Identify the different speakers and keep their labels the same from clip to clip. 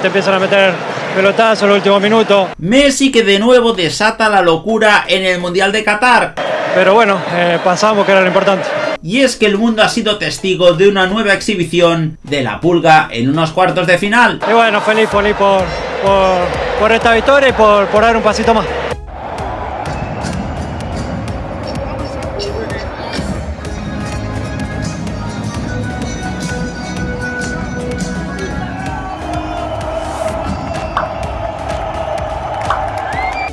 Speaker 1: Te empiezan a meter pelotazos en los últimos minutos.
Speaker 2: Messi que de nuevo desata la locura en el Mundial de Qatar.
Speaker 1: Pero bueno, eh, pasamos que era lo importante.
Speaker 2: Y es que el mundo ha sido testigo de una nueva exhibición de la pulga en unos cuartos de final.
Speaker 1: Y bueno, feliz, feliz por, por, por esta victoria y por, por dar un pasito más.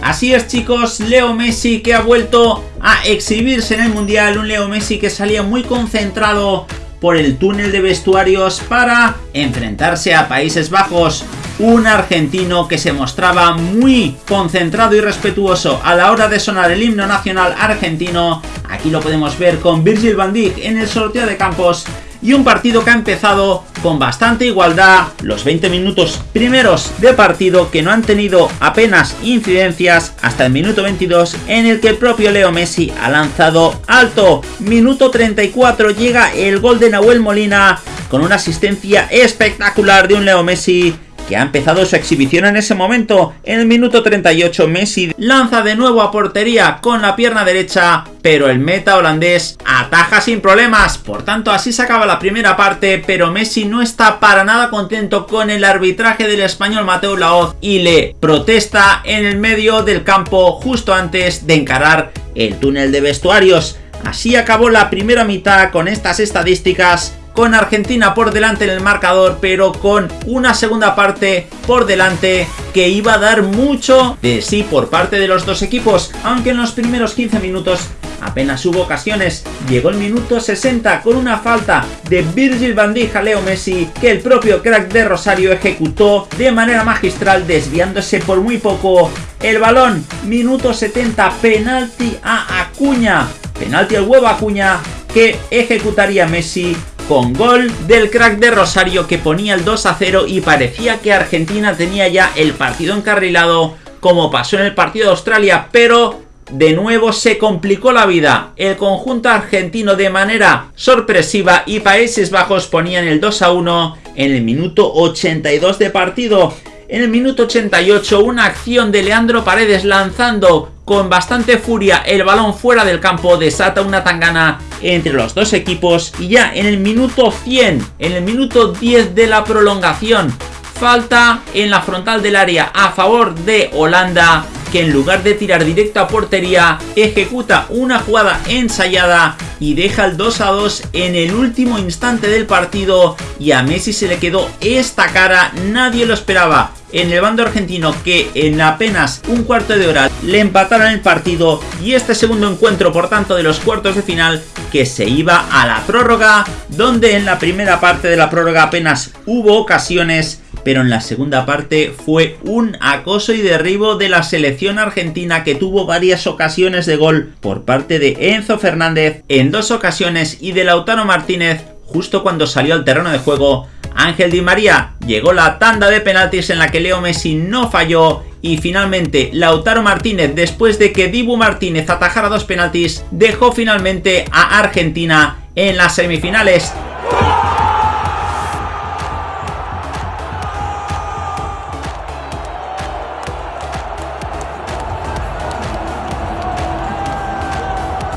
Speaker 2: Así es chicos, Leo Messi que ha vuelto a exhibirse en el Mundial, un Leo Messi que salía muy concentrado por el túnel de vestuarios para enfrentarse a Países Bajos. Un argentino que se mostraba muy concentrado y respetuoso a la hora de sonar el himno nacional argentino. Aquí lo podemos ver con Virgil van Dijk en el sorteo de campos y un partido que ha empezado con bastante igualdad, los 20 minutos primeros de partido que no han tenido apenas incidencias hasta el minuto 22 en el que el propio Leo Messi ha lanzado alto. Minuto 34 llega el gol de Nahuel Molina con una asistencia espectacular de un Leo Messi que ha empezado su exhibición en ese momento. En el minuto 38 Messi lanza de nuevo a portería con la pierna derecha, pero el meta holandés ataja sin problemas. Por tanto, así se acaba la primera parte, pero Messi no está para nada contento con el arbitraje del español Mateo Laoz y le protesta en el medio del campo justo antes de encarar el túnel de vestuarios. Así acabó la primera mitad con estas estadísticas con Argentina por delante en el marcador, pero con una segunda parte por delante que iba a dar mucho de sí por parte de los dos equipos, aunque en los primeros 15 minutos apenas hubo ocasiones. Llegó el minuto 60 con una falta de Virgil van Dijk a Leo Messi que el propio crack de Rosario ejecutó de manera magistral desviándose por muy poco el balón. Minuto 70, penalti a Acuña. Penalti al huevo Acuña que ejecutaría Messi con gol del crack de Rosario que ponía el 2 a 0 y parecía que Argentina tenía ya el partido encarrilado como pasó en el partido de Australia, pero de nuevo se complicó la vida. El conjunto argentino de manera sorpresiva y Países Bajos ponían el 2 a 1 en el minuto 82 de partido. En el minuto 88 una acción de Leandro Paredes lanzando con bastante furia el balón fuera del campo desata una tangana entre los dos equipos y ya en el minuto 100, en el minuto 10 de la prolongación, falta en la frontal del área a favor de Holanda que en lugar de tirar directo a portería ejecuta una jugada ensayada y deja el 2 a 2 en el último instante del partido y a Messi se le quedó esta cara, nadie lo esperaba en el bando argentino que en apenas un cuarto de hora le empataron el partido y este segundo encuentro por tanto de los cuartos de final que se iba a la prórroga donde en la primera parte de la prórroga apenas hubo ocasiones pero en la segunda parte fue un acoso y derribo de la selección argentina que tuvo varias ocasiones de gol por parte de Enzo Fernández en dos ocasiones y de Lautaro Martínez justo cuando salió al terreno de juego Ángel Di María llegó la tanda de penaltis en la que Leo Messi no falló y finalmente Lautaro Martínez después de que Dibu Martínez atajara dos penaltis dejó finalmente a Argentina en las semifinales.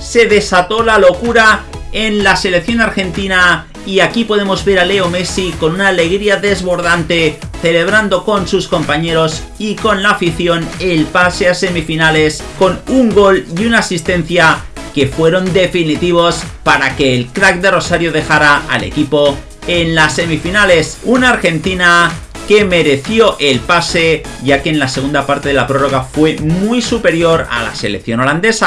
Speaker 2: Se desató la locura en la selección argentina y aquí podemos ver a Leo Messi con una alegría desbordante celebrando con sus compañeros y con la afición el pase a semifinales con un gol y una asistencia que fueron definitivos para que el crack de Rosario dejara al equipo en las semifinales. Una Argentina que mereció el pase ya que en la segunda parte de la prórroga fue muy superior a la selección holandesa.